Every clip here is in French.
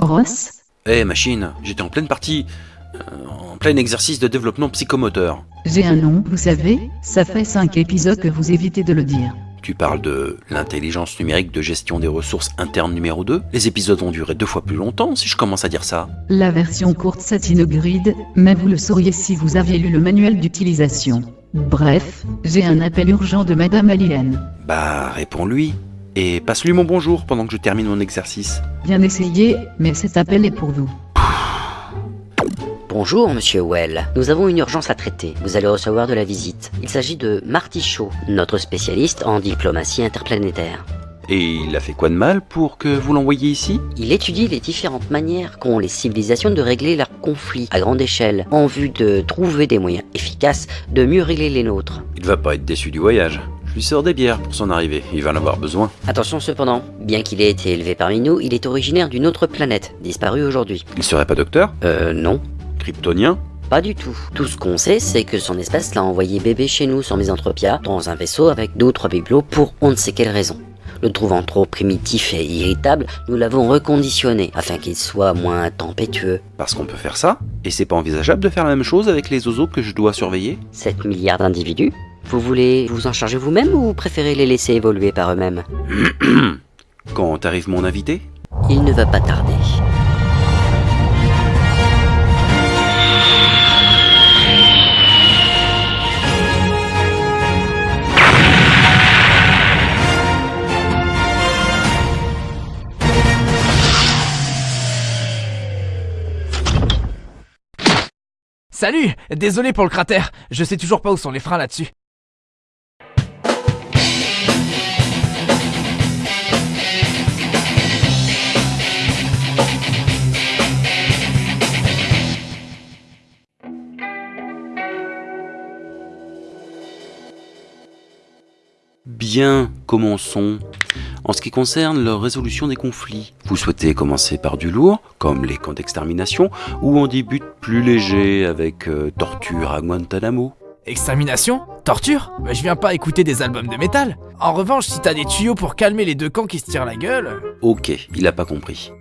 Ross Eh machine, j'étais en pleine partie, euh, en plein exercice de développement psychomoteur. J'ai un nom, vous savez, ça fait 5 épisodes que vous évitez de le dire. Tu parles de l'intelligence numérique de gestion des ressources internes numéro 2 Les épisodes vont durer deux fois plus longtemps si je commence à dire ça. La version courte c'est grid, mais vous le sauriez si vous aviez lu le manuel d'utilisation. Bref, j'ai un appel urgent de Madame Alien. Bah, réponds-lui. Et passe-lui mon bonjour pendant que je termine mon exercice. Bien essayé, mais cet appel est pour vous. Bonjour, monsieur Well. Nous avons une urgence à traiter. Vous allez recevoir de la visite. Il s'agit de Marty Shaw, notre spécialiste en diplomatie interplanétaire. Et il a fait quoi de mal pour que vous l'envoyiez ici Il étudie les différentes manières qu'ont les civilisations de régler leurs conflits à grande échelle, en vue de trouver des moyens efficaces de mieux régler les nôtres. Il va pas être déçu du voyage. Je lui sors des bières pour son arrivée, il va en avoir besoin. Attention cependant, bien qu'il ait été élevé parmi nous, il est originaire d'une autre planète, disparue aujourd'hui. Il serait pas docteur? Euh, non. Kryptonien? Pas du tout. Tout ce qu'on sait, c'est que son espèce l'a envoyé bébé chez nous sur Misanthropia, dans un vaisseau avec d'autres bibelots pour on ne sait quelle raison. Le trouvant trop primitif et irritable, nous l'avons reconditionné afin qu'il soit moins tempétueux. Parce qu'on peut faire ça Et c'est pas envisageable de faire la même chose avec les oiseaux que je dois surveiller 7 milliards d'individus Vous voulez vous en charger vous-même ou vous préférez les laisser évoluer par eux-mêmes? Quand arrive mon invité Il ne va pas tarder. Salut Désolé pour le cratère, je sais toujours pas où sont les freins là-dessus. Bien, commençons. En ce qui concerne leur résolution des conflits, vous souhaitez commencer par du lourd, comme les camps d'extermination, ou on débute plus léger avec euh, torture à Guantanamo Extermination Torture Bah je viens pas écouter des albums de métal. En revanche, si t'as des tuyaux pour calmer les deux camps qui se tirent la gueule... Ok, il a pas compris.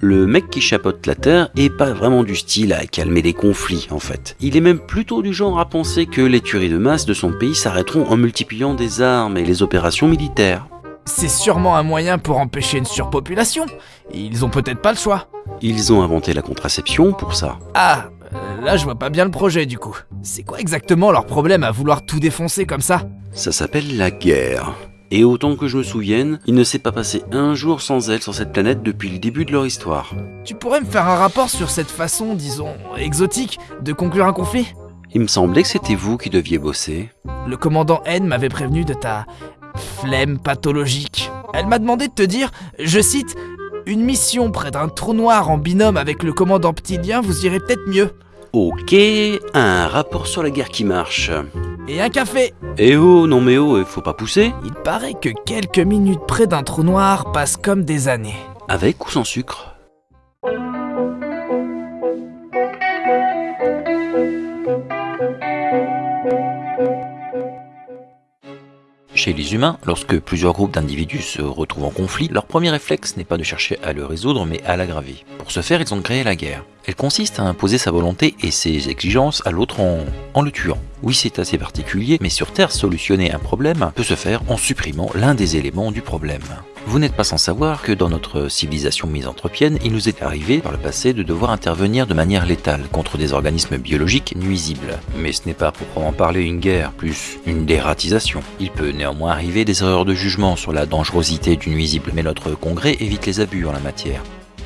Le mec qui chapeaute la Terre est pas vraiment du style à calmer les conflits en fait. Il est même plutôt du genre à penser que les tueries de masse de son pays s'arrêteront en multipliant des armes et les opérations militaires. C'est sûrement un moyen pour empêcher une surpopulation. Ils ont peut-être pas le choix. Ils ont inventé la contraception pour ça. Ah, euh, là je vois pas bien le projet du coup. C'est quoi exactement leur problème à vouloir tout défoncer comme ça? Ça s'appelle la guerre. Et autant que je me souvienne, il ne s'est pas passé un jour sans elle sur cette planète depuis le début de leur histoire. Tu pourrais me faire un rapport sur cette façon, disons, exotique, de conclure un conflit? Il me semblait que c'était vous qui deviez bosser. Le commandant N m'avait prévenu de ta flemme pathologique. Elle m'a demandé de te dire, je cite, une mission près d'un trou noir en binôme avec le commandant Ptilien vous irez peut-être mieux. Ok, un rapport sur la guerre qui marche. Et un café Eh oh, non mais oh, faut pas pousser Il paraît que quelques minutes près d'un trou noir passent comme des années. Avec ou sans sucre? Chez les humains, lorsque plusieurs groupes d'individus se retrouvent en conflit, leur premier réflexe n'est pas de chercher à le résoudre mais à l'aggraver. Pour ce faire, ils ont créé la guerre. Elle consiste à imposer sa volonté et ses exigences à l'autre en, le tuant. Oui, c'est assez particulier, mais sur Terre, solutionner un problème peut se faire en supprimant l'un des éléments du problème. Vous n'êtes pas sans savoir que dans notre civilisation misanthropienne, il nous est arrivé par le passé de devoir intervenir de manière létale contre des organismes biologiques nuisibles. Mais ce n'est pas proprement parler une guerre, plus une dératisation. Il peut néanmoins arriver des erreurs de jugement sur la dangerosité du nuisible, mais notre congrès évite les abus en la matière.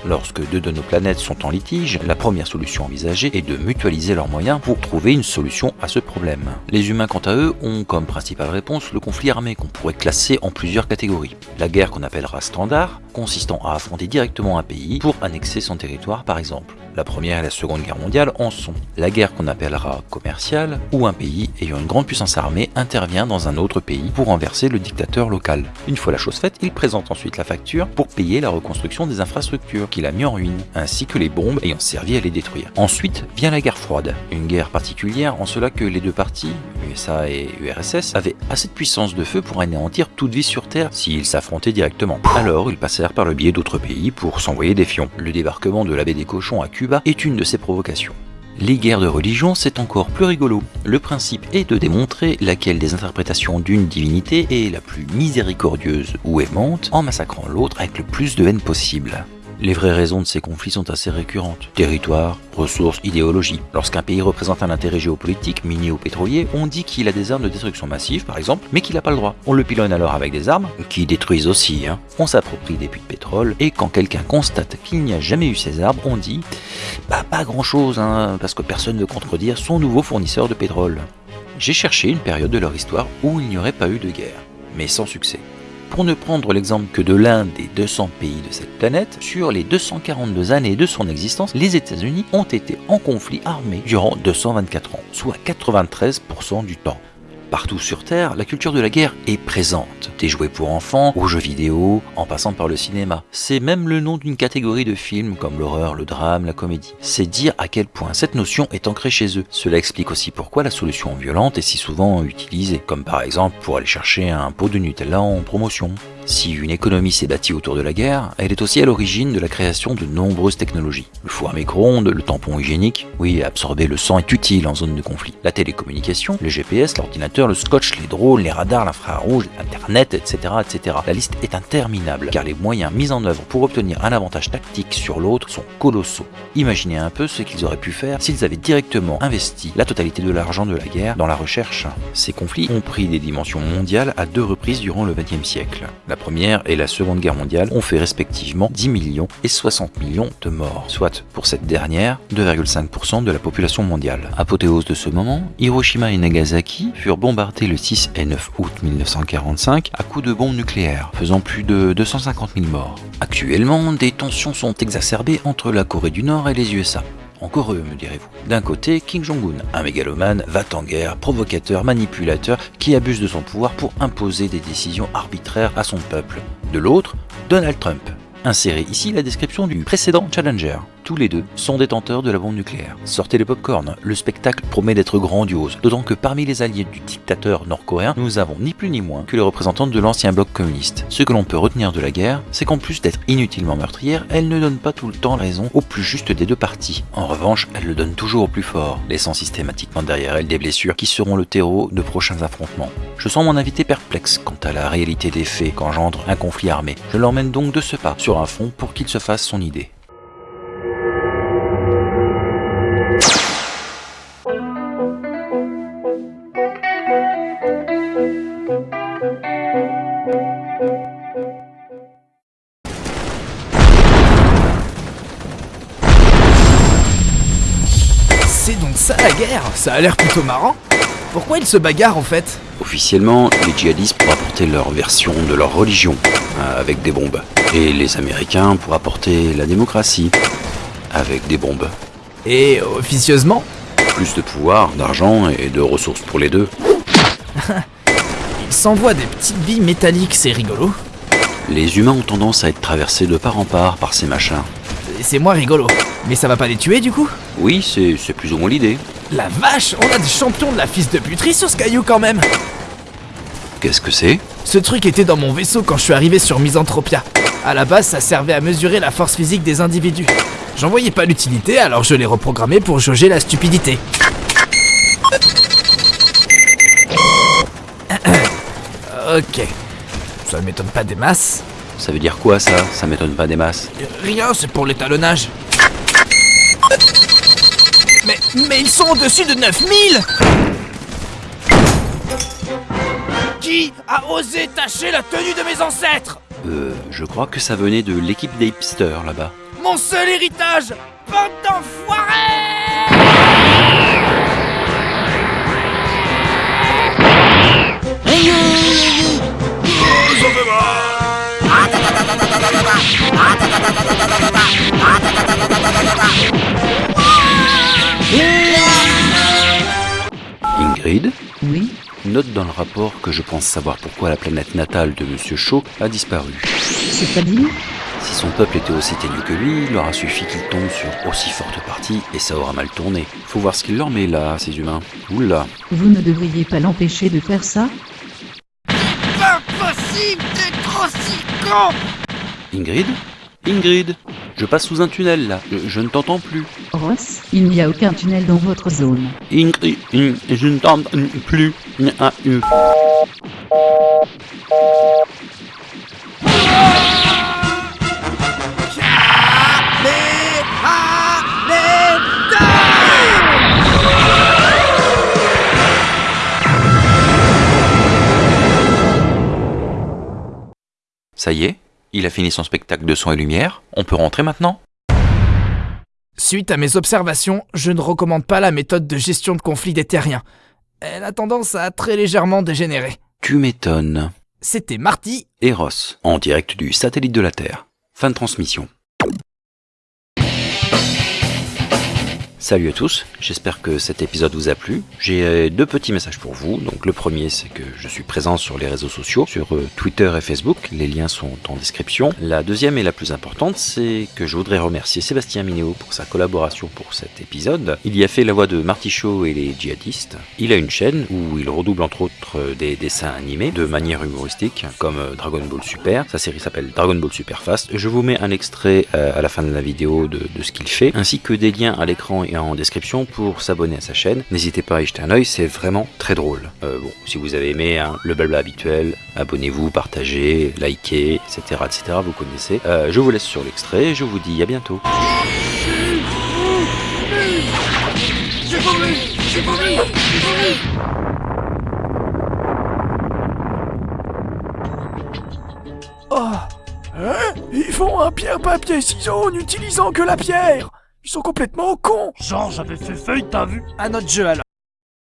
Lorsque deux de nos planètes sont en litige, la première solution envisagée est de mutualiser leurs moyens pour trouver une solution à ce problème. Les humains quant à eux ont comme principale réponse le conflit armé qu'on pourrait classer en plusieurs catégories. La guerre qu'on appellera standard consistant à affronter directement un pays pour annexer son territoire par exemple. La première et la seconde guerre mondiale en sont. La guerre qu'on appellera commerciale, où un pays ayant une grande puissance armée intervient dans un autre pays pour renverser le dictateur local. Une fois la chose faite, il présente ensuite la facture pour payer la reconstruction des infrastructures qu'il a mis en ruine, ainsi que les bombes ayant servi à les détruire. Ensuite vient la guerre froide, une guerre particulière en cela que les deux parties, USA et URSS, avaient assez de puissance de feu pour anéantir toute vie sur Terre s'ils s'affrontaient directement. Alors ils passèrent par le biais d'autres pays pour s'envoyer des fions. Le débarquement de la baie des cochons à Cuba est une de ces provocations. Les guerres de religion, c'est encore plus rigolo. Le principe est de démontrer laquelle des interprétations d'une divinité est la plus miséricordieuse ou aimante en massacrant l'autre avec le plus de haine possible. Les vraies raisons de ces conflits sont assez récurrentes. Territoire, ressources, idéologie. Lorsqu'un pays représente un intérêt géopolitique, minier ou pétrolier, on dit qu'il a des armes de destruction massive, par exemple, mais qu'il n'a pas le droit. On le pilonne alors avec des armes, qui détruisent aussi, hein. On s'approprie des puits de pétrole, et quand quelqu'un constate qu'il n'y a jamais eu ces armes, on dit Bah pas grand chose, hein, parce que personne ne contredire son nouveau fournisseur de pétrole. J'ai cherché une période de leur histoire où il n'y aurait pas eu de guerre, mais sans succès. Pour ne prendre l'exemple que de l'un des 200 pays de cette planète, sur les 242 années de son existence, les États-Unis ont été en conflit armé durant 224 ans, soit 93% du temps. Partout sur Terre, la culture de la guerre est présente. Des jouets pour enfants, aux jeux vidéo, en passant par le cinéma. C'est même le nom d'une catégorie de films comme l'horreur, le drame, la comédie. C'est dire à quel point cette notion est ancrée chez eux. Cela explique aussi pourquoi la solution violente est si souvent utilisée, comme par exemple pour aller chercher un pot de Nutella en promotion. Si une économie s'est bâtie autour de la guerre, elle est aussi à l'origine de la création de nombreuses technologies. Le four à micro-ondes, le tampon hygiénique, oui, absorber le sang est utile en zone de conflit. La télécommunication, le GPS, l'ordinateur, le scotch, les drones, les radars, l'infrarouge, Internet, etc., etc. La liste est interminable, car les moyens mis en œuvre pour obtenir un avantage tactique sur l'autre sont colossaux. Imaginez un peu ce qu'ils auraient pu faire s'ils avaient directement investi la totalité de l'argent de la guerre dans la recherche. Ces conflits ont pris des dimensions mondiales à deux reprises durant le XXe siècle. Première et la Seconde Guerre mondiale ont fait respectivement 10 millions et 60 millions de morts, soit pour cette dernière 2,5% de la population mondiale. Apothéose de ce moment, Hiroshima et Nagasaki furent bombardés le 6 et 9 août 1945 à coups de bombes nucléaires, faisant plus de 250 000 morts. Actuellement, des tensions sont exacerbées entre la Corée du Nord et les USA. Encore eux, me direz-vous. D'un côté, Kim Jong-un, un mégalomane, va en guerre, provocateur, manipulateur, qui abuse de son pouvoir pour imposer des décisions arbitraires à son peuple. De l'autre, Donald Trump. Insérez ici la description du précédent Challenger. Tous les deux sont détenteurs de la bombe nucléaire. Sortez le popcorn, le spectacle promet d'être grandiose, d'autant que parmi les alliés du dictateur nord-coréen, nous avons ni plus ni moins que les représentants de l'ancien bloc communiste. Ce que l'on peut retenir de la guerre, c'est qu'en plus d'être inutilement meurtrière, elle ne donne pas tout le temps raison au plus juste des deux parties. En revanche, elle le donne toujours au plus fort, laissant systématiquement derrière elle des blessures qui seront le terreau de prochains affrontements. Je sens mon invité perplexe quant à la réalité des faits qu'engendre un conflit armé. Je l'emmène donc de ce pas sur un fond pour qu'il se fasse son idée. Ça a l'air plutôt marrant. Pourquoi ils se bagarrent en fait? Officiellement, les djihadistes pour apporter leur version de leur religion, euh, avec des bombes. Et les Américains pour apporter la démocratie, avec des bombes. Et officieusement? Plus de pouvoir, d'argent et de ressources pour les deux. Ils s'envoient des petites billes métalliques, c'est rigolo. Les humains ont tendance à être traversés de part en part par ces machins. C'est moins rigolo. Mais ça va pas les tuer du coup? Oui, c'est plus ou moins l'idée. La vache, on a des champions de la fils de puterie sur ce caillou quand même Qu'est-ce que c'est? Ce truc était dans mon vaisseau quand je suis arrivé sur Misanthropia. À la base, ça servait à mesurer la force physique des individus. J'en voyais pas l'utilité, alors je l'ai reprogrammé pour jauger la stupidité. ok. Ça ne m'étonne pas des masses. Ça veut dire quoi ça? Ça m'étonne pas des masses. Rien, c'est pour l'étalonnage. Mais, mais ils sont au-dessus de 9000 Qui a osé tacher la tenue de mes ancêtres? Euh, je crois que ça venait de l'équipe des hipsters là-bas. Mon seul héritage Bande d'enfoirés Ingrid Oui. Note dans le rapport que je pense savoir pourquoi la planète natale de Monsieur Shaw a disparu. C'est-à-dire? Si son peuple était aussi teigneux que lui, il leur a suffi qu'il tombe sur aussi forte partie et ça aura mal tourné. Faut voir ce qu'il leur met là, ces humains. Oula. Vous ne devriez pas l'empêcher de faire ça? Pas possible d'être aussi Ingrid? Ingrid? Je passe sous un tunnel là, je, je ne t'entends plus. Ross, il n'y a aucun tunnel dans votre zone. Ingrid, Ing- je ne t'entends plus. Ah, euh. Ça y est, il a fini son spectacle de son et lumière, on peut rentrer maintenant Suite à mes observations, je ne recommande pas la méthode de gestion de conflits des terriens. Elle a tendance à très légèrement dégénérer. Tu m'étonnes. C'était Marty, Eros, en direct du satellite de la Terre. Fin de transmission. Salut à tous, j'espère que cet épisode vous a plu. J'ai euh, deux petits messages pour vous. Donc le premier c'est que je suis présent sur les réseaux sociaux, sur euh, Twitter et Facebook, les liens sont en description. La deuxième et la plus importante c'est que je voudrais remercier Sébastien Minéo pour sa collaboration pour cet épisode. Il y a fait la voix de Marty et les djihadistes. Il a une chaîne où il redouble entre autres euh, des dessins animés de manière humoristique comme Dragon Ball Super. Sa série s'appelle Dragon Ball Super Fast. Je vous mets un extrait à la fin de la vidéo de, de ce qu'il fait, ainsi que des liens à l'écran et en description pour s'abonner à sa chaîne. N'hésitez pas à y jeter un oeil, c'est vraiment très drôle. Euh, bon, si vous avez aimé hein, le blabla habituel, abonnez-vous, partagez, likez, etc. etc. vous connaissez. Euh, je vous laisse sur l'extrait, je vous dis à bientôt. Oh Hein? Ils font un pierre-papier-ciseaux en utilisant que la pierre Ils sont complètement cons Genre, j'avais fait feuille, t'as vu? À notre jeu alors.